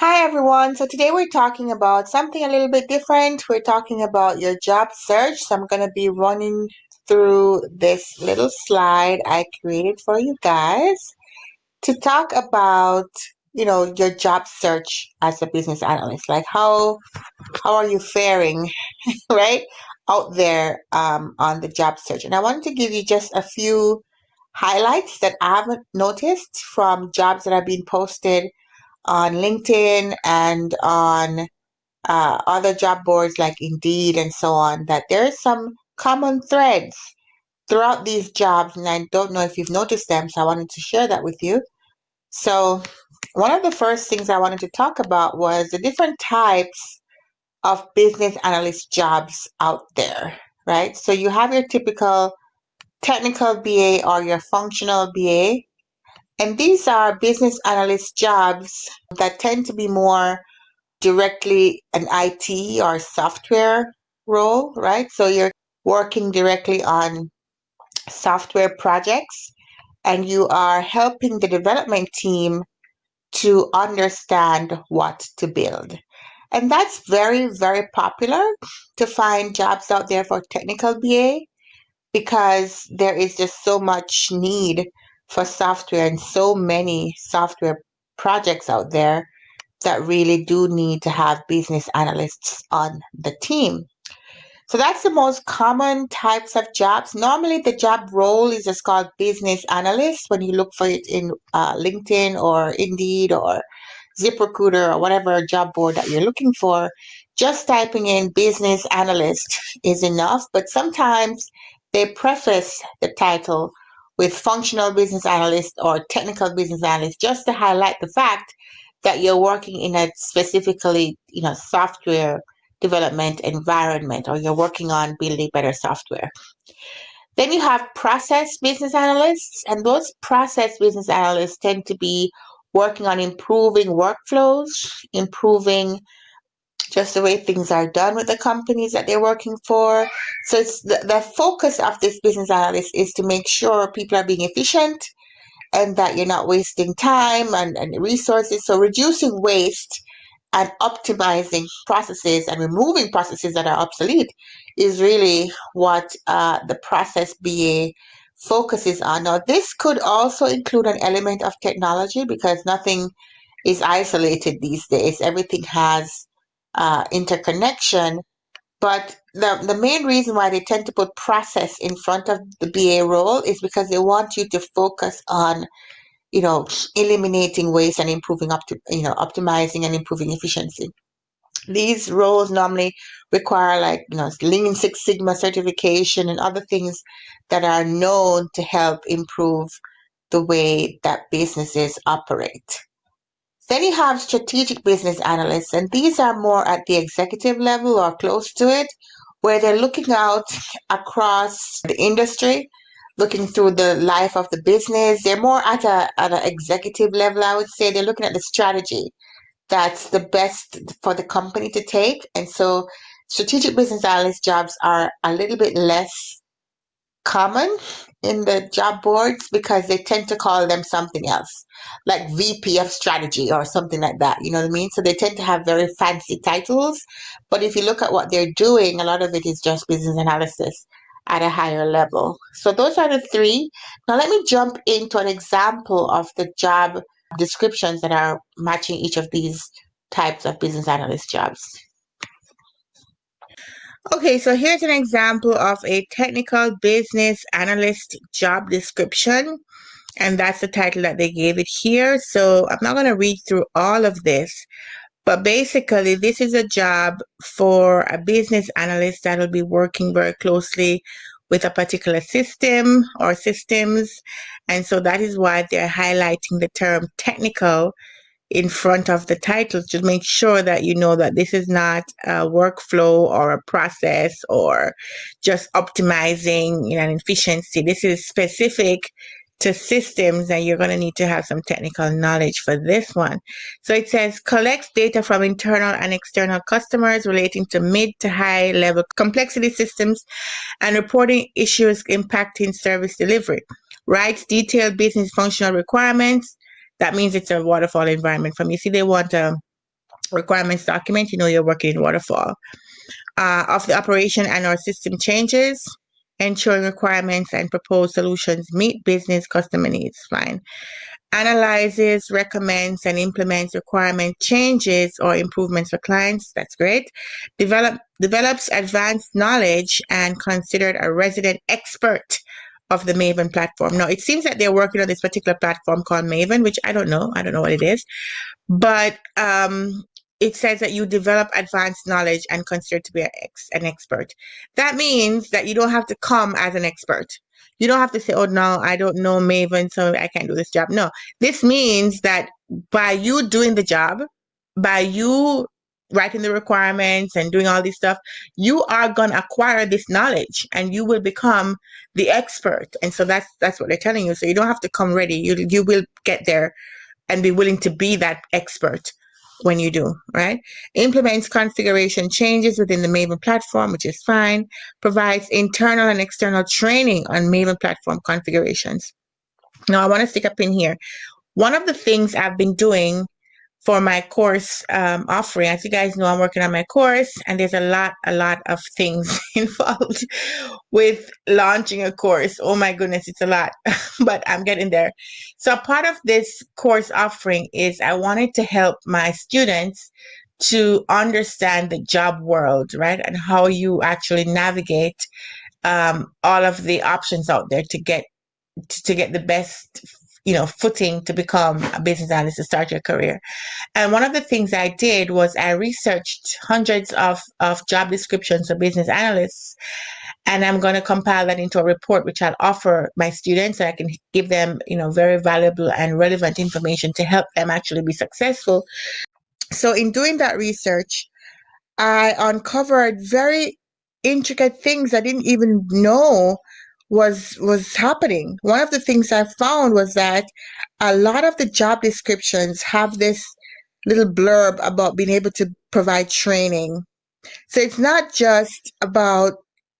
Hi everyone. So today we're talking about something a little bit different. We're talking about your job search. So I'm going to be running through this little slide I created for you guys to talk about, you know, your job search as a business analyst. Like how how are you faring, right? Out there um, on the job search. And I wanted to give you just a few highlights that I haven't noticed from jobs that have been posted on LinkedIn and on uh, other job boards like Indeed and so on, that there's some common threads throughout these jobs. And I don't know if you've noticed them, so I wanted to share that with you. So, one of the first things I wanted to talk about was the different types of business analyst jobs out there, right? So, you have your typical technical BA or your functional BA, and these are business analyst jobs that tend to be more directly an IT or software role, right? So you're working directly on software projects and you are helping the development team to understand what to build. And that's very, very popular to find jobs out there for technical BA because there is just so much need for software and so many software projects out there that really do need to have business analysts on the team. So that's the most common types of jobs. Normally, the job role is just called business analyst when you look for it in uh, LinkedIn or Indeed or ZipRecruiter or whatever job board that you're looking for. Just typing in business analyst is enough, but sometimes they preface the title with functional business analyst or technical business analyst just to highlight the fact that you're working in a specifically, you know, software development environment or you're working on building better software. Then you have process business analysts, and those process business analysts tend to be working on improving workflows, improving just the way things are done with the companies that they're working for. So it's the, the focus of this business analyst is to make sure people are being efficient and that you're not wasting time and, and resources. So reducing waste and optimizing processes and removing processes that are obsolete is really what uh, the process BA focuses on. Now, this could also include an element of technology because nothing is isolated these days. Everything has uh, interconnection. But the, the main reason why they tend to put process in front of the BA role is because they want you to focus on, you know, eliminating waste and improving up to, you know, optimizing and improving efficiency. These roles normally require like, you know, Lean Six Sigma certification and other things that are known to help improve the way that businesses operate. Then you have strategic business analysts, and these are more at the executive level or close to it, where they're looking out across the industry, looking through the life of the business. They're more at a at an executive level, I would say. They're looking at the strategy that's the best for the company to take. And so strategic business analyst jobs are a little bit less common in the job boards because they tend to call them something else, like VP of strategy or something like that. You know what I mean? So they tend to have very fancy titles. But if you look at what they're doing, a lot of it is just business analysis at a higher level. So those are the three. Now let me jump into an example of the job descriptions that are matching each of these types of business analyst jobs. Okay, so here's an example of a technical business analyst job description. And that's the title that they gave it here. So I'm not going to read through all of this. But basically, this is a job for a business analyst that will be working very closely with a particular system or systems. And so that is why they're highlighting the term technical in front of the title to make sure that you know that this is not a workflow or a process or just optimizing you know, an efficiency. This is specific to systems and you're going to need to have some technical knowledge for this one. So it says collects data from internal and external customers relating to mid to high level complexity systems and reporting issues impacting service delivery. Writes detailed business functional requirements that means it's a waterfall environment for me. See, they want a requirements document, you know you're working in waterfall. Uh, of the operation and our system changes, ensuring requirements and proposed solutions meet business customer needs. Fine. Analyzes, recommends, and implements requirement changes or improvements for clients. That's great. Develop develops advanced knowledge and considered a resident expert of the Maven platform. Now it seems that they're working on this particular platform called Maven, which I don't know. I don't know what it is, but um, it says that you develop advanced knowledge and consider to be an, ex, an expert. That means that you don't have to come as an expert. You don't have to say, oh, no, I don't know Maven, so I can't do this job. No, this means that by you doing the job, by you writing the requirements and doing all this stuff, you are going to acquire this knowledge and you will become the expert. And so that's that's what they're telling you. So you don't have to come ready. You you will get there and be willing to be that expert when you do, right? Implements configuration changes within the Maven platform, which is fine. Provides internal and external training on Maven platform configurations. Now I want to stick a pin here. One of the things I've been doing for my course um, offering. As you guys know, I'm working on my course, and there's a lot, a lot of things involved with launching a course. Oh my goodness, it's a lot, but I'm getting there. So, part of this course offering is I wanted to help my students to understand the job world, right, and how you actually navigate um, all of the options out there to get to get the best you know footing to become a business analyst to start your career. And one of the things i did was i researched hundreds of, of job descriptions of business analysts and i'm going to compile that into a report which i'll offer my students so i can give them you know very valuable and relevant information to help them actually be successful. So in doing that research i uncovered very intricate things i didn't even know was was happening. One of the things I found was that a lot of the job descriptions have this little blurb about being able to provide training. So it's not just about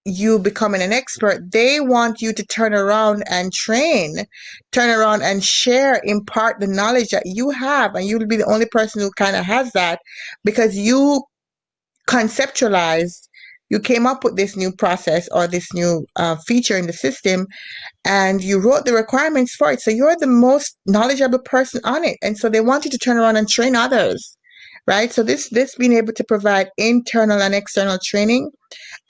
you becoming an expert. They want you to turn around and train, turn around and share, impart the knowledge that you have, and you'll be the only person who kind of has that because you conceptualized you came up with this new process or this new uh, feature in the system and you wrote the requirements for it so you're the most knowledgeable person on it and so they want you to turn around and train others right so this this being able to provide internal and external training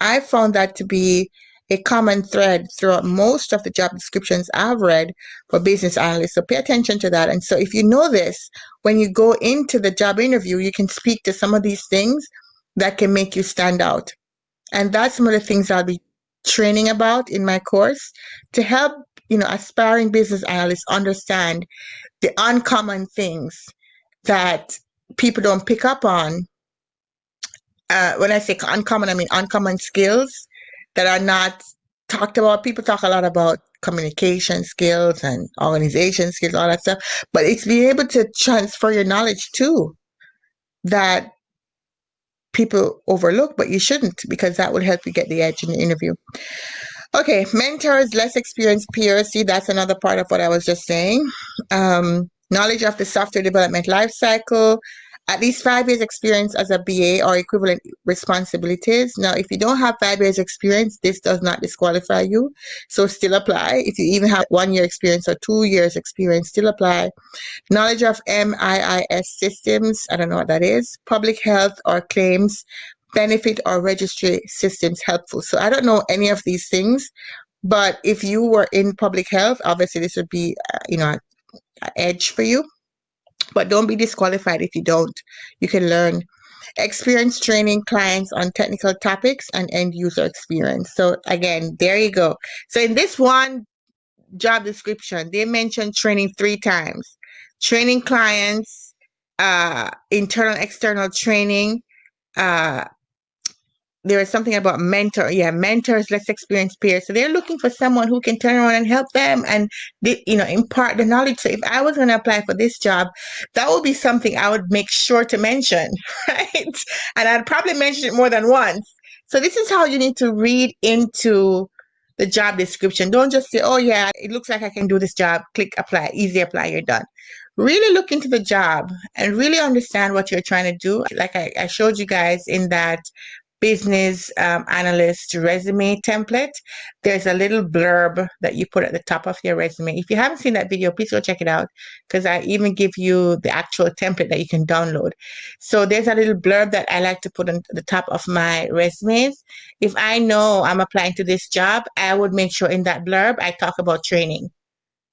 i found that to be a common thread throughout most of the job descriptions I've read for business analysts. So pay attention to that. And so if you know this, when you go into the job interview, you can speak to some of these things that can make you stand out. And that's some of the things I'll be training about in my course to help, you know, aspiring business analysts understand the uncommon things that people don't pick up on. Uh, when I say uncommon, I mean uncommon skills that are not talked about. People talk a lot about communication skills and organization skills, all that stuff, but it's being able to transfer your knowledge too that people overlook, but you shouldn't because that will help you get the edge in the interview. Okay, mentors, less experienced peers. See, that's another part of what I was just saying. Um, knowledge of the software development lifecycle, at least five years experience as a BA or equivalent responsibilities. Now, if you don't have five years experience, this does not disqualify you. So still apply. If you even have one year experience or two years experience, still apply. Knowledge of MIIS systems, I don't know what that is. Public health or claims, benefit or registry systems helpful. So I don't know any of these things, but if you were in public health, obviously this would be, uh, you know, an edge for you but don't be disqualified if you don't. You can learn experience training clients on technical topics and end user experience. So again, there you go. So in this one job description, they mentioned training three times. Training clients, uh, internal, external training, uh, there is something about mentor yeah mentors less experienced peers. So they're looking for someone who can turn around and help them and you know impart the knowledge. So if i was going to apply for this job that would be something i would make sure to mention right? And i'd probably mention it more than once. So this is how you need to read into the job description. Don't just say oh yeah it looks like i can do this job. Click apply easy apply you're done. Really look into the job and really understand what you're trying to do. Like I, I showed you guys in that business um, analyst resume template, there's a little blurb that you put at the top of your resume. If you haven't seen that video, please go check it out because I even give you the actual template that you can download. So there's a little blurb that I like to put on the top of my resumes. If I know I'm applying to this job, I would make sure in that blurb I talk about training.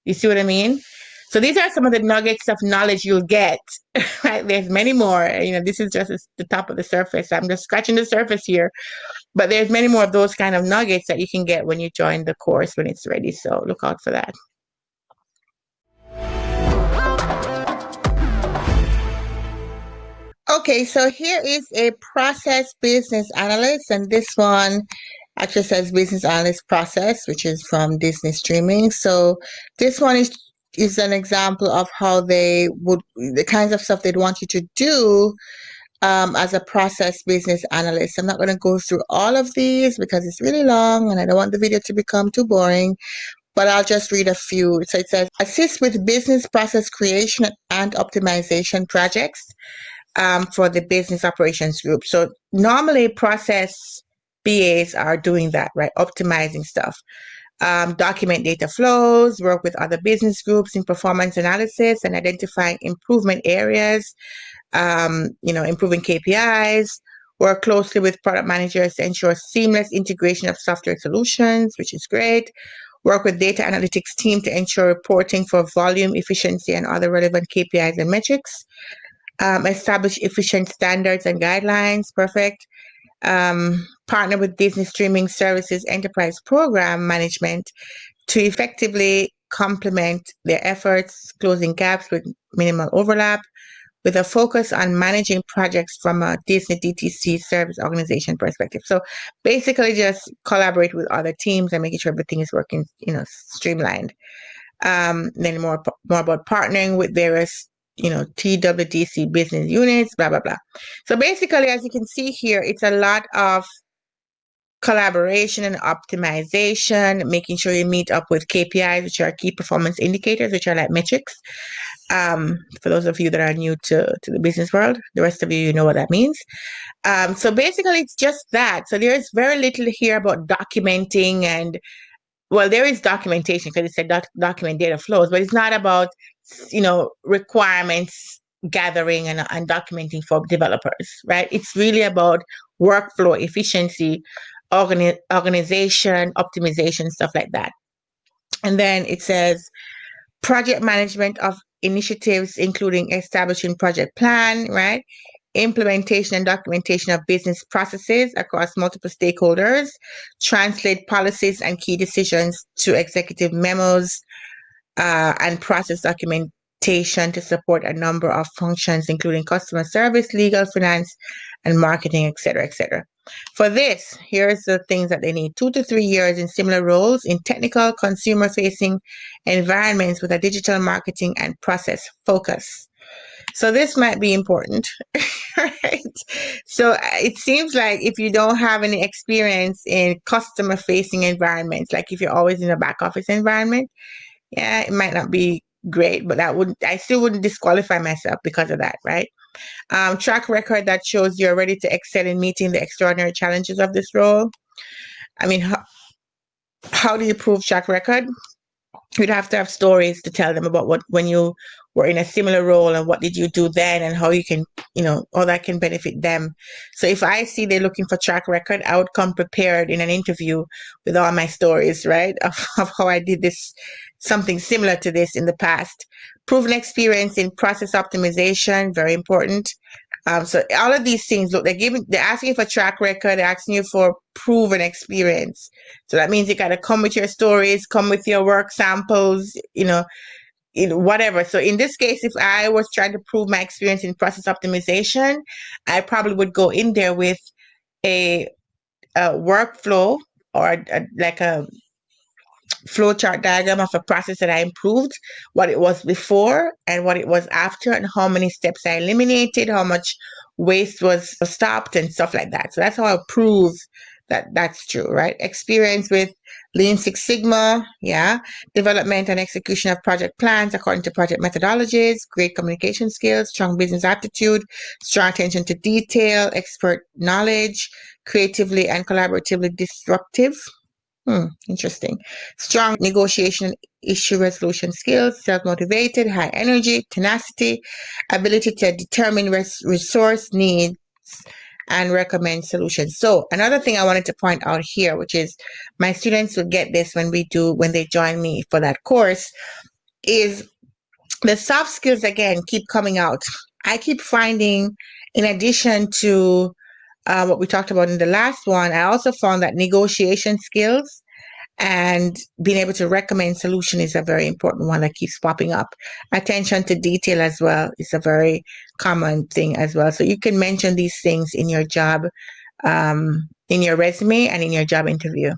You see what I mean? So these are some of the nuggets of knowledge you'll get. Right? There's many more. You know, this is just the top of the surface. I'm just scratching the surface here. But there's many more of those kind of nuggets that you can get when you join the course when it's ready. So look out for that. Okay, so here is a process business analyst, and this one actually says business analyst process, which is from Disney Streaming. So this one is is an example of how they would the kinds of stuff they'd want you to do um, as a process business analyst. I'm not going to go through all of these because it's really long and I don't want the video to become too boring, but I'll just read a few. So it says, assist with business process creation and optimization projects um, for the business operations group. So normally process BAs are doing that, right? Optimizing stuff um, document data flows, work with other business groups in performance analysis and identifying improvement areas, um, you know, improving KPIs, work closely with product managers to ensure seamless integration of software solutions, which is great. Work with data analytics team to ensure reporting for volume, efficiency, and other relevant KPIs and metrics. Um, establish efficient standards and guidelines, perfect um, partner with Disney Streaming Services Enterprise Program Management to effectively complement their efforts, closing gaps with minimal overlap, with a focus on managing projects from a Disney DTC service organization perspective. So basically just collaborate with other teams and making sure everything is working, you know, streamlined. Um, then more, more about partnering with various you know, TWDC business units, blah, blah, blah. So basically, as you can see here, it's a lot of collaboration and optimization, making sure you meet up with KPIs, which are key performance indicators, which are like metrics. Um, for those of you that are new to, to the business world, the rest of you, you know what that means. Um, so basically, it's just that. So there's very little here about documenting and well, there is documentation because it said doc- document data flows, but it's not about you know requirements gathering and, and documenting for developers, right? It's really about workflow efficiency, organi- organization, optimization, stuff like that. And then it says project management of initiatives, including establishing project plan, right? Implementation and documentation of business processes across multiple stakeholders, translate policies and key decisions to executive memos, uh, and process documentation to support a number of functions, including customer service, legal, finance, and marketing, etc., etc. For this, here's the things that they need two to three years in similar roles in technical, consumer facing environments with a digital marketing and process focus. So this might be important, right? So uh, it seems like if you don't have any experience in customer facing environments, like if you're always in a back office environment, yeah, it might not be great, but that would I still wouldn't disqualify myself because of that, right? Um, track record that shows you're ready to excel in meeting the extraordinary challenges of this role. I mean, how, how do you prove track record? You'd have to have stories to tell them about what when you were in a similar role and what did you do then and how you can you know all that can benefit them. So if i see they're looking for track record i would come prepared in an interview with all my stories right of, of how i did this something similar to this in the past. Proven experience in process optimization very important. Um, so all of these things look they're giving they're asking for track record they're asking you for proven experience. So that means you got to come with your stories come with your work samples you know whatever. So in this case, if I was trying to prove my experience in process optimization, I probably would go in there with a, a workflow or a, a, like a flowchart diagram of a process that I improved, what it was before and what it was after, and how many steps I eliminated, how much waste was stopped, and stuff like that. So that's how I prove that that's true, right? Experience with Lean Six Sigma, yeah. Development and execution of project plans according to project methodologies, great communication skills, strong business aptitude, strong attention to detail, expert knowledge, creatively and collaboratively disruptive. Hmm, interesting. Strong negotiation and issue resolution skills, self-motivated, high energy, tenacity, ability to determine res resource needs, and recommend solutions. So another thing I wanted to point out here, which is my students will get this when we do, when they join me for that course, is the soft skills again keep coming out. I keep finding, in addition to uh, what we talked about in the last one, I also found that negotiation skills and being able to recommend solution is a very important one that keeps popping up. Attention to detail as well is a very common thing as well. So you can mention these things in your job um, in your resume and in your job interview.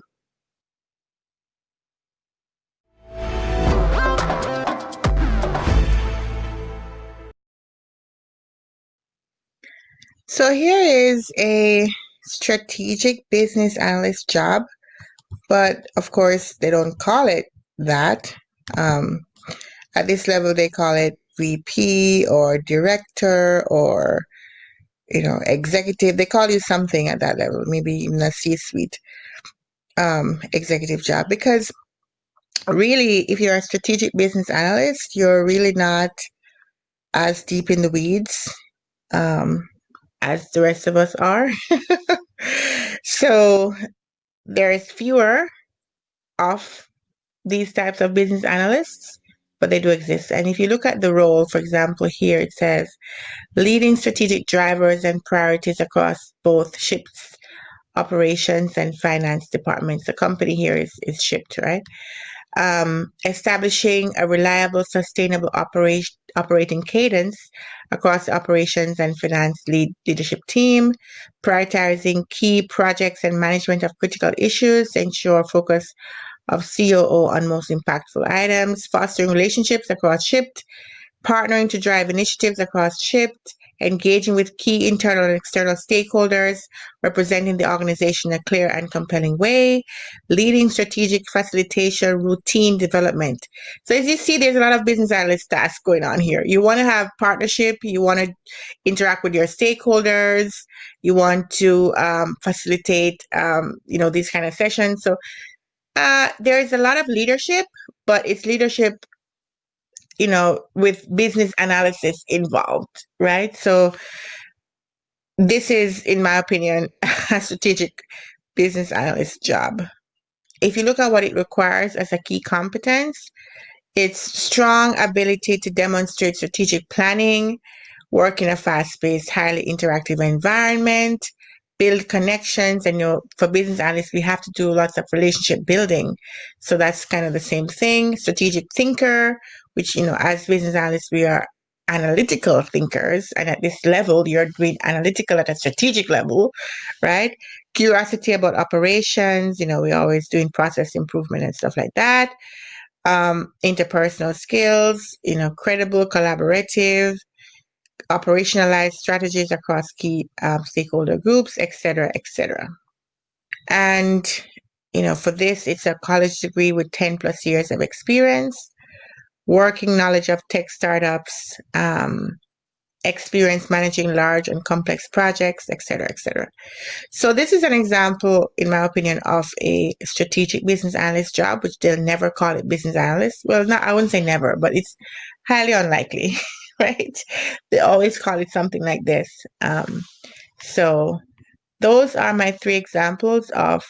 So here is a strategic business analyst job but of course, they don't call it that. Um, at this level, they call it VP or director or you know executive. They call you something at that level, maybe even a C-suite um, executive job. Because really, if you're a strategic business analyst, you're really not as deep in the weeds um, as the rest of us are. so there's fewer of these types of business analysts, but they do exist. And if you look at the role, for example, here it says leading strategic drivers and priorities across both Shipt's operations and finance departments. The company here is, is Shipt, right? Um, establishing a reliable, sustainable operation, operating cadence across operations and finance lead leadership team, prioritizing key projects and management of critical issues, ensure focus of COO on most impactful items, fostering relationships across Shipt, partnering to drive initiatives across Shipt, engaging with key internal and external stakeholders, representing the organization in a clear and compelling way, leading strategic facilitation, routine development. So as you see, there's a lot of business analyst tasks going on here. You want to have partnership, you want to interact with your stakeholders, you want to um, facilitate, um, you know, these kind of sessions. So uh, there is a lot of leadership, but it's leadership you know, with business analysis involved, right? So this is, in my opinion, a strategic business analyst job. If you look at what it requires as a key competence, it's strong ability to demonstrate strategic planning, work in a fast-paced, highly interactive environment, build connections and you know for business analysts we have to do lots of relationship building so that's kind of the same thing strategic thinker which, you know, as business analysts, we are analytical thinkers. And at this level, you're doing analytical at a strategic level, right? Curiosity about operations, you know, we're always doing process improvement and stuff like that. Um, interpersonal skills, you know, credible, collaborative, operationalized strategies across key um, stakeholder groups, etc., etc. And you know, for this, it's a college degree with 10 plus years of experience working knowledge of tech startups, um, experience managing large and complex projects, etc., etc. So this is an example, in my opinion, of a strategic business analyst job, which they'll never call it business analyst. Well, not I wouldn't say never, but it's highly unlikely, right? They always call it something like this. Um, so those are my three examples of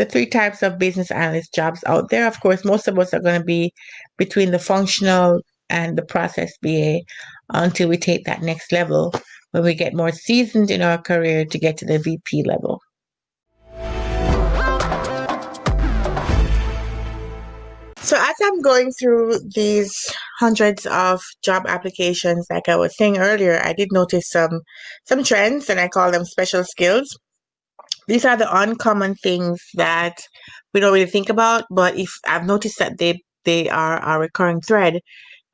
the three types of business analyst jobs out there. Of course, most of us are going to be between the functional and the process BA until we take that next level when we get more seasoned in our career to get to the VP level. So as I'm going through these hundreds of job applications, like I was saying earlier, I did notice some some trends and I call them special skills these are the uncommon things that we don't really think about, but if I've noticed that they they are a recurring thread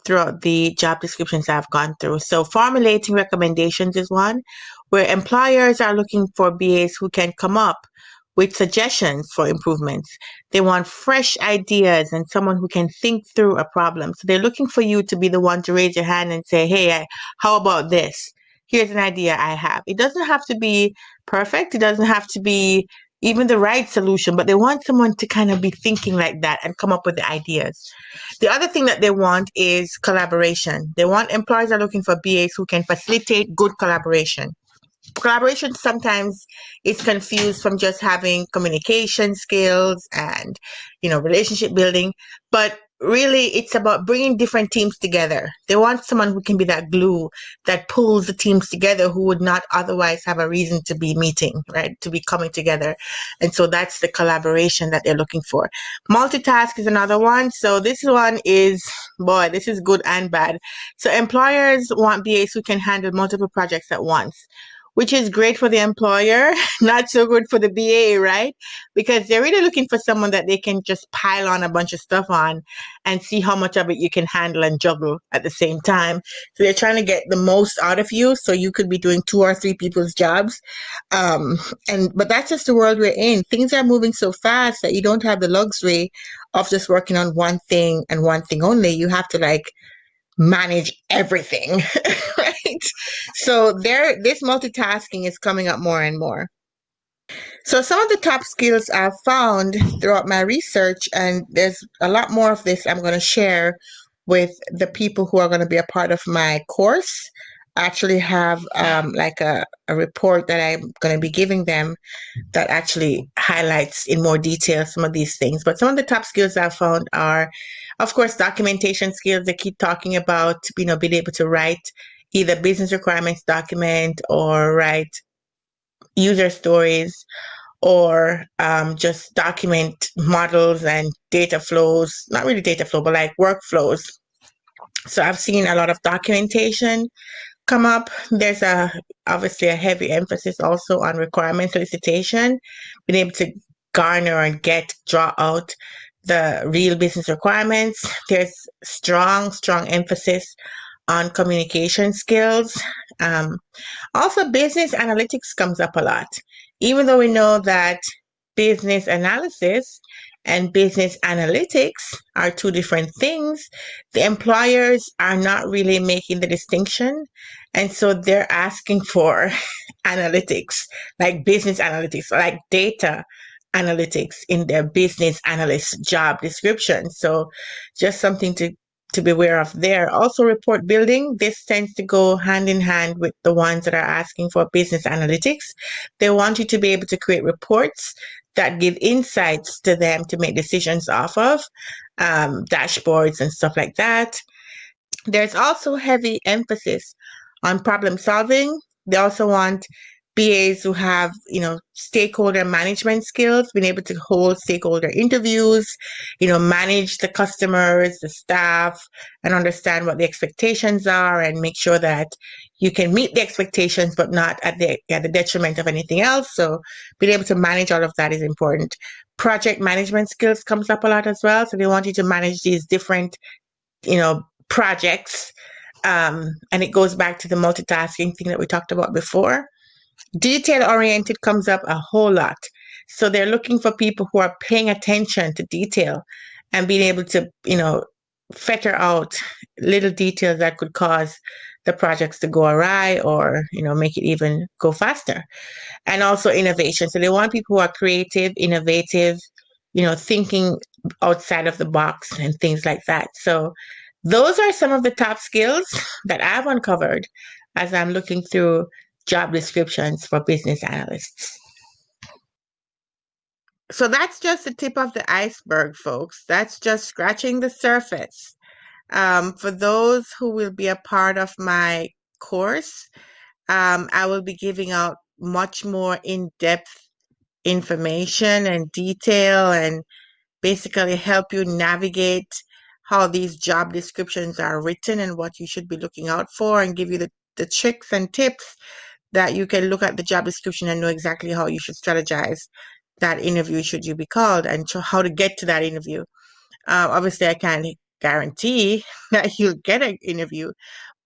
throughout the job descriptions I've gone through. So formulating recommendations is one where employers are looking for BAs who can come up with suggestions for improvements. They want fresh ideas and someone who can think through a problem. So they're looking for you to be the one to raise your hand and say, hey, I, how about this? Here's an idea I have. It doesn't have to be perfect, it doesn't have to be even the right solution, but they want someone to kind of be thinking like that and come up with the ideas. The other thing that they want is collaboration. They want employers are looking for BAs who can facilitate good collaboration collaboration sometimes is confused from just having communication skills and you know relationship building but really it's about bringing different teams together. They want someone who can be that glue that pulls the teams together who would not otherwise have a reason to be meeting right? To be coming together. And so that's the collaboration that they're looking for. Multitask is another one. So this one is boy this is good and bad. So employers want bas who can handle multiple projects at once which is great for the employer, not so good for the BA, right? Because they're really looking for someone that they can just pile on a bunch of stuff on and see how much of it you can handle and juggle at the same time. So they're trying to get the most out of you so you could be doing two or three people's jobs. Um, and but that's just the world we're in. Things are moving so fast that you don't have the luxury of just working on one thing and one thing only. You have to like manage everything, right? So there, this multitasking is coming up more and more. So some of the top skills I've found throughout my research, and there's a lot more of this I'm going to share with the people who are going to be a part of my course. I actually have um, like a, a report that I'm going to be giving them that actually highlights in more detail some of these things. But some of the top skills I've found are of course, documentation skills they keep talking about, you know, being able to write either business requirements document or write user stories or um, just document models and data flows, not really data flow, but like workflows. So I've seen a lot of documentation come up. There's a obviously a heavy emphasis also on requirement solicitation, being able to garner and get, draw out the real business requirements. There's strong, strong emphasis on communication skills. Um, also, business analytics comes up a lot. Even though we know that business analysis and business analytics are two different things, the employers are not really making the distinction. And so they're asking for analytics, like business analytics, like data analytics in their business analyst job description. So just something to to be aware of there. Also report building, this tends to go hand in hand with the ones that are asking for business analytics. They want you to be able to create reports that give insights to them to make decisions off of, um, dashboards and stuff like that. There's also heavy emphasis on problem solving. They also want BAs who have, you know, stakeholder management skills, being able to hold stakeholder interviews, you know, manage the customers, the staff, and understand what the expectations are and make sure that you can meet the expectations, but not at the, at the detriment of anything else. So being able to manage all of that is important. Project management skills comes up a lot as well. So they want you to manage these different, you know, projects. Um, and it goes back to the multitasking thing that we talked about before detail oriented comes up a whole lot. So they're looking for people who are paying attention to detail and being able to, you know, fetter out little details that could cause the projects to go awry or, you know, make it even go faster. And also innovation. So they want people who are creative, innovative, you know, thinking outside of the box and things like that. So those are some of the top skills that I've uncovered as I'm looking through job descriptions for business analysts. So that's just the tip of the iceberg, folks. That's just scratching the surface. Um, for those who will be a part of my course, um, I will be giving out much more in depth information and detail and basically help you navigate how these job descriptions are written and what you should be looking out for and give you the, the tricks and tips that you can look at the job description and know exactly how you should strategize that interview should you be called and how to get to that interview. Uh, obviously, I can't guarantee that you'll get an interview,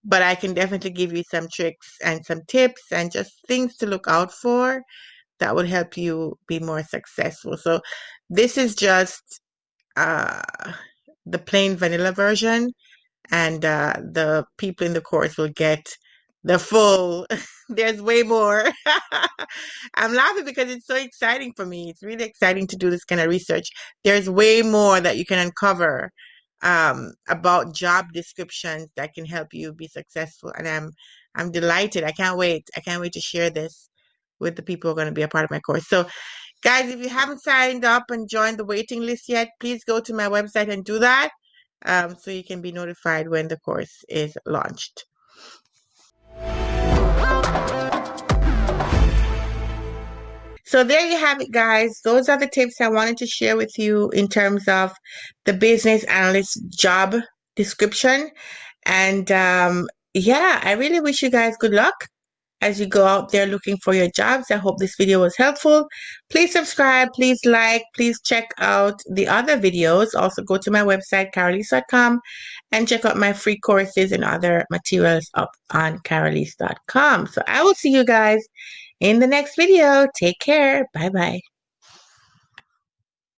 but I can definitely give you some tricks and some tips and just things to look out for that would help you be more successful. So this is just uh, the plain vanilla version and uh, the people in the course will get the full there's way more. I'm laughing because it's so exciting for me it's really exciting to do this kind of research. There's way more that you can uncover um, about job descriptions that can help you be successful and i'm i'm delighted i can't wait i can't wait to share this with the people who are going to be a part of my course. So guys if you haven't signed up and joined the waiting list yet please go to my website and do that um, so you can be notified when the course is launched. So there you have it, guys. Those are the tips I wanted to share with you in terms of the business analyst job description. And um, yeah, I really wish you guys good luck as you go out there looking for your jobs. I hope this video was helpful. Please subscribe, please like, please check out the other videos. Also go to my website, carolise.com and check out my free courses and other materials up on carolise.com. So I will see you guys in the next video. Take care. Bye-bye.